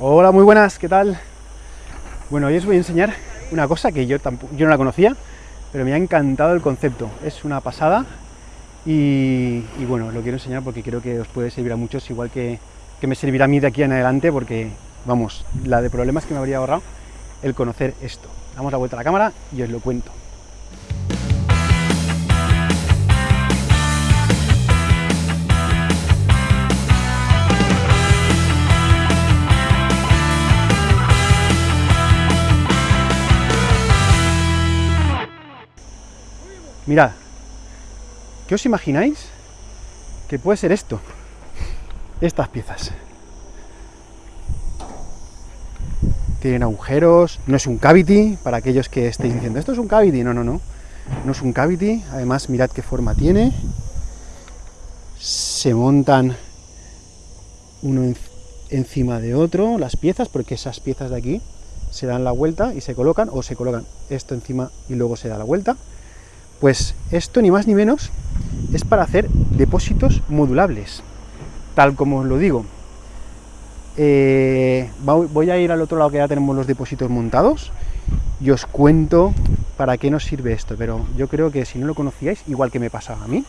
Hola, muy buenas, ¿qué tal? Bueno, hoy os voy a enseñar una cosa que yo, tampoco, yo no la conocía, pero me ha encantado el concepto. Es una pasada y, bueno, lo quiero enseñar porque creo que os puede servir a muchos, igual que, que me servirá a mí de aquí en adelante, porque, vamos, la de problemas que me habría ahorrado el conocer esto. Damos la vuelta a la cámara y os lo cuento. Mirad, ¿qué os imagináis que puede ser esto? Estas piezas. Tienen agujeros, no es un cavity, para aquellos que estéis diciendo, esto es un cavity, no, no, no, no es un cavity, además mirad qué forma tiene, se montan uno encima de otro, las piezas, porque esas piezas de aquí se dan la vuelta y se colocan, o se colocan esto encima y luego se da la vuelta, pues esto ni más ni menos es para hacer depósitos modulables, tal como os lo digo. Eh, voy a ir al otro lado que ya tenemos los depósitos montados y os cuento para qué nos sirve esto, pero yo creo que si no lo conocíais, igual que me pasaba a mí,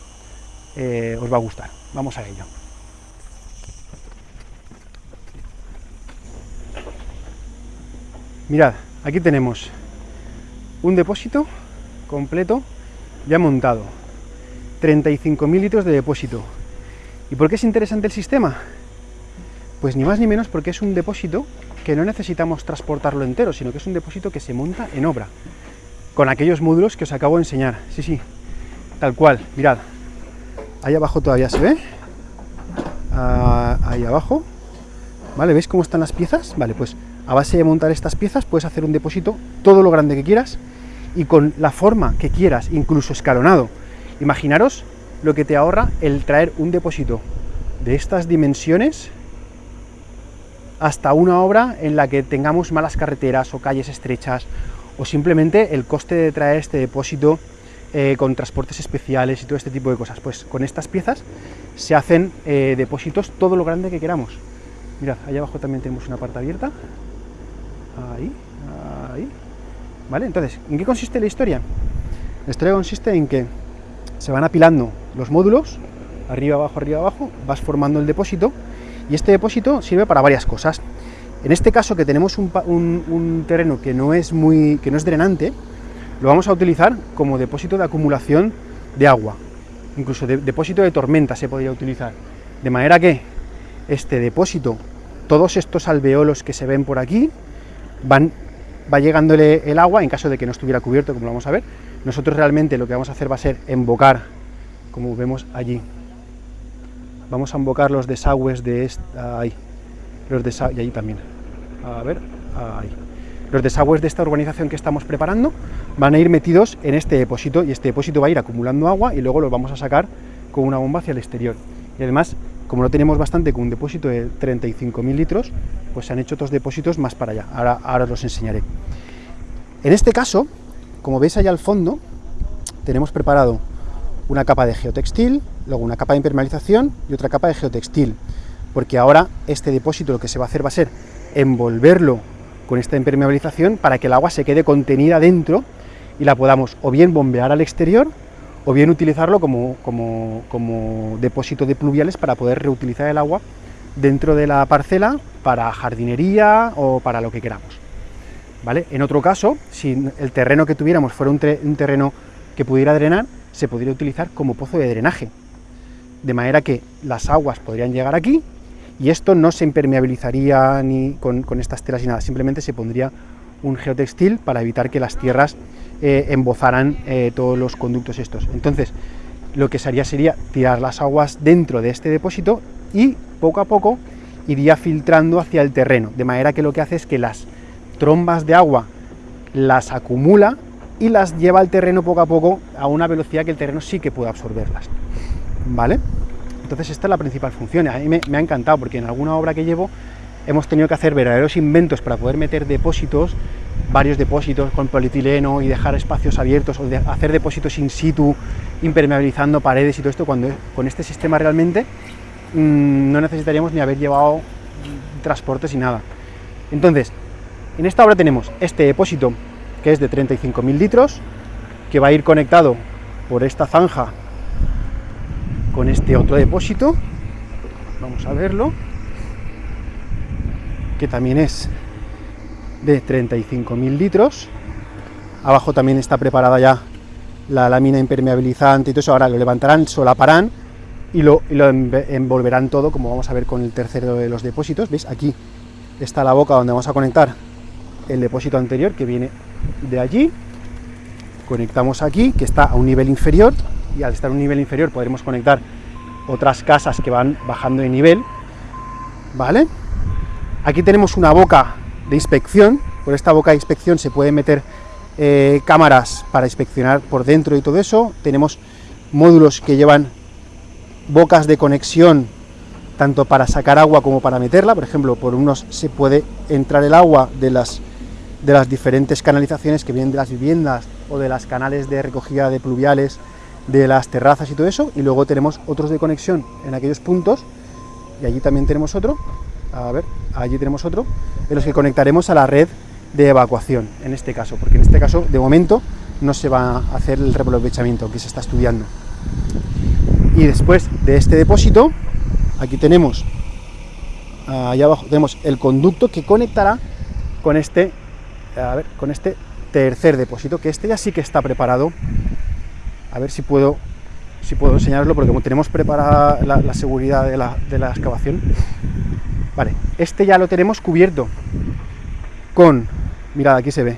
eh, os va a gustar. Vamos a ello. Mirad, aquí tenemos un depósito completo ya montado, 35.000 litros de depósito. ¿Y por qué es interesante el sistema? Pues ni más ni menos porque es un depósito que no necesitamos transportarlo entero, sino que es un depósito que se monta en obra, con aquellos módulos que os acabo de enseñar. Sí, sí, tal cual, mirad, ahí abajo todavía se ve, ah, ahí abajo, ¿vale? ¿Veis cómo están las piezas? Vale, pues a base de montar estas piezas puedes hacer un depósito todo lo grande que quieras, y con la forma que quieras, incluso escalonado. Imaginaros lo que te ahorra el traer un depósito de estas dimensiones hasta una obra en la que tengamos malas carreteras o calles estrechas, o simplemente el coste de traer este depósito eh, con transportes especiales y todo este tipo de cosas. Pues con estas piezas se hacen eh, depósitos todo lo grande que queramos. Mirad, allá abajo también tenemos una parte abierta. Ahí. ¿Vale? Entonces, ¿en qué consiste la historia? La historia consiste en que se van apilando los módulos, arriba, abajo, arriba, abajo, vas formando el depósito, y este depósito sirve para varias cosas. En este caso, que tenemos un, terreno que no, es muy, que no es drenante, lo vamos a utilizar como depósito de acumulación de agua. Incluso de, depósito de tormenta se podría utilizar. De manera que este depósito, todos estos alveolos que se ven por aquí, van va llegándole el agua, en caso de que no estuviera cubierto, como vamos a ver. Nosotros realmente lo que vamos a hacer va a ser embocar, como vemos allí. Vamos a embocar los desagües de esta, ahí, los desagües, y allí también. A ver, ahí. Los desagües de esta urbanización que estamos preparando van a ir metidos en este depósito y este depósito va a ir acumulando agua y luego los vamos a sacar con una bomba hacia el exterior. Y además como no tenemos bastante con un depósito de 35.000 litros, pues se han hecho otros depósitos más para allá. Ahora, ahora os los enseñaré. En este caso, como veis allá al fondo, tenemos preparado una capa de geotextil, luego una capa de impermeabilización y otra capa de geotextil, porque ahora este depósito lo que se va a hacer va a ser envolverlo con esta impermeabilización para que el agua se quede contenida dentro y la podamos o bien bombear al exterior o bien utilizarlo como, como, depósito de pluviales para poder reutilizar el agua dentro de la parcela para jardinería o para lo que queramos. ¿Vale? En otro caso, si el terreno que tuviéramos fuera un, terreno que pudiera drenar, se podría utilizar como pozo de drenaje, de manera que las aguas podrían llegar aquí y esto no se impermeabilizaría ni con, con estas telas ni nada, simplemente se pondría un geotextil para evitar que las tierras eh, embozaran eh, todos los conductos estos. Entonces, lo que se haría sería tirar las aguas dentro de este depósito y poco a poco iría filtrando hacia el terreno, de manera que lo que hace es que las trombas de agua las acumula y las lleva al terreno poco a poco a una velocidad que el terreno sí que puede absorberlas. ¿Vale? Entonces esta es la principal función. A mí me, me ha encantado porque en alguna obra que llevo hemos tenido que hacer verdaderos inventos para poder meter depósitos, varios depósitos con polietileno y dejar espacios abiertos, o hacer depósitos in situ, impermeabilizando paredes y todo esto, cuando con este sistema realmente mm, no necesitaríamos ni haber llevado transportes y nada. Entonces, en esta obra tenemos este depósito que es de 35.000 litros, que va a ir conectado por esta zanja con este otro depósito, vamos a verlo, que también es de 35.000 litros, abajo también está preparada ya la lámina impermeabilizante y todo eso, ahora lo levantarán, solaparán y lo, y lo envolverán todo, como vamos a ver con el tercero de los depósitos, ¿veis? Aquí está la boca donde vamos a conectar el depósito anterior que viene de allí, conectamos aquí, que está a un nivel inferior, y al estar a un nivel inferior podremos conectar otras casas que van bajando de nivel, ¿vale? Aquí tenemos una boca de inspección, por esta boca de inspección se pueden meter eh, cámaras para inspeccionar por dentro y todo eso, tenemos módulos que llevan bocas de conexión tanto para sacar agua como para meterla, por ejemplo, por unos se puede entrar el agua de las, de las diferentes canalizaciones que vienen de las viviendas o de las canales de recogida de pluviales, de las terrazas y todo eso, y luego tenemos otros de conexión en aquellos puntos, y allí también tenemos otro, a ver, allí tenemos otro, en los que conectaremos a la red de evacuación, en este caso, porque en este caso, de momento, no se va a hacer el reaprovechamiento que se está estudiando. Y después de este depósito, aquí tenemos, allá abajo tenemos el conducto que conectará con este, con este tercer depósito, que este ya sí que está preparado. A ver si puedo, si puedo enseñarlo, porque como tenemos preparada la, seguridad de la excavación, vale, este ya lo tenemos cubierto con, mirad, aquí se ve,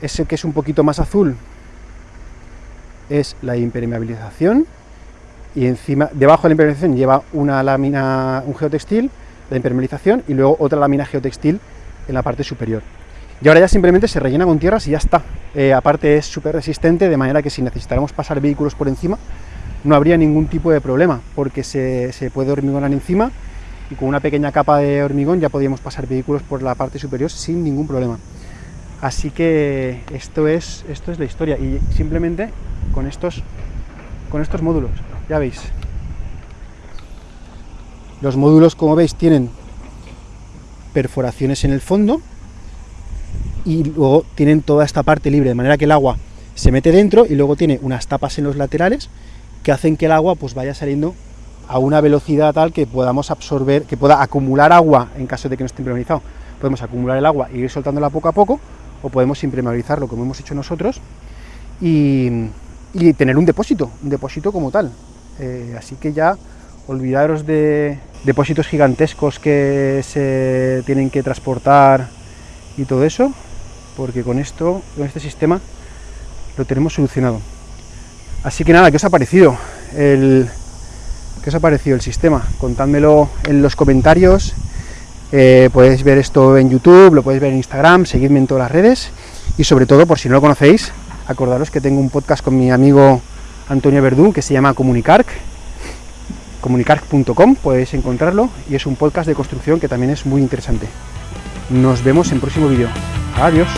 ese que es un poquito más azul, es la impermeabilización, y encima, debajo de la impermeabilización lleva una lámina, un geotextil, la impermeabilización, y luego otra lámina geotextil en la parte superior. Y ahora ya simplemente se rellena con tierras y ya está. Eh, aparte es súper resistente, de manera que si necesitáramos pasar vehículos por encima, no habría ningún tipo de problema, porque se, se puede hormigonar encima y con una pequeña capa de hormigón ya podríamos pasar vehículos por la parte superior sin ningún problema. Así que esto es, esto es la historia y simplemente con estos, con estos módulos ya veis. Los módulos, como veis, tienen perforaciones en el fondo y luego tienen toda esta parte libre, de manera que el agua se mete dentro y luego tiene unas tapas en los laterales que hacen que el agua pues vaya saliendo a una velocidad tal que podamos absorber, que pueda acumular agua en caso de que no esté impermeabilizado. Podemos acumular el agua y ir soltándola poco a poco, o podemos impermeabilizarlo como hemos hecho nosotros y, y tener un depósito, un depósito como tal. Eh, así que ya olvidaros de depósitos gigantescos que se tienen que transportar y todo eso, porque con esto, con este sistema, lo tenemos solucionado. Así que nada, ¿qué os ha parecido el, ¿qué os ha parecido el sistema? Contádmelo en los comentarios, eh, podéis ver esto en YouTube, lo podéis ver en Instagram, seguidme en todas las redes, y sobre todo, por si no lo conocéis, acordaros que tengo un podcast con mi amigo Antonio Verdún, que se llama Comunicarc, comunicarc.com, podéis encontrarlo, y es un podcast de construcción que también es muy interesante. Nos vemos en próximo vídeo. Adiós.